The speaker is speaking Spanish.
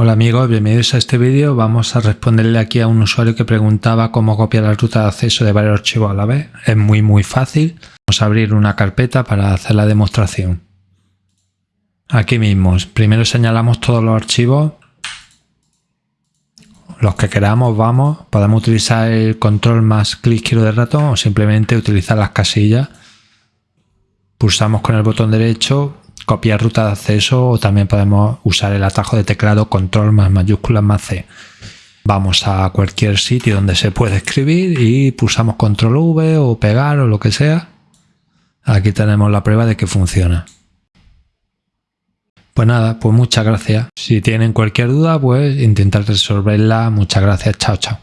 Hola amigos, bienvenidos a este vídeo. Vamos a responderle aquí a un usuario que preguntaba cómo copiar la ruta de acceso de varios archivos a la vez. Es muy muy fácil. Vamos a abrir una carpeta para hacer la demostración. Aquí mismo, primero señalamos todos los archivos. Los que queramos, vamos. Podemos utilizar el control más clic izquierdo del ratón o simplemente utilizar las casillas. Pulsamos con el botón derecho copiar ruta de acceso o también podemos usar el atajo de teclado control más mayúsculas más C. Vamos a cualquier sitio donde se puede escribir y pulsamos control V o pegar o lo que sea. Aquí tenemos la prueba de que funciona. Pues nada, pues muchas gracias. Si tienen cualquier duda, pues intentar resolverla. Muchas gracias. Chao, chao.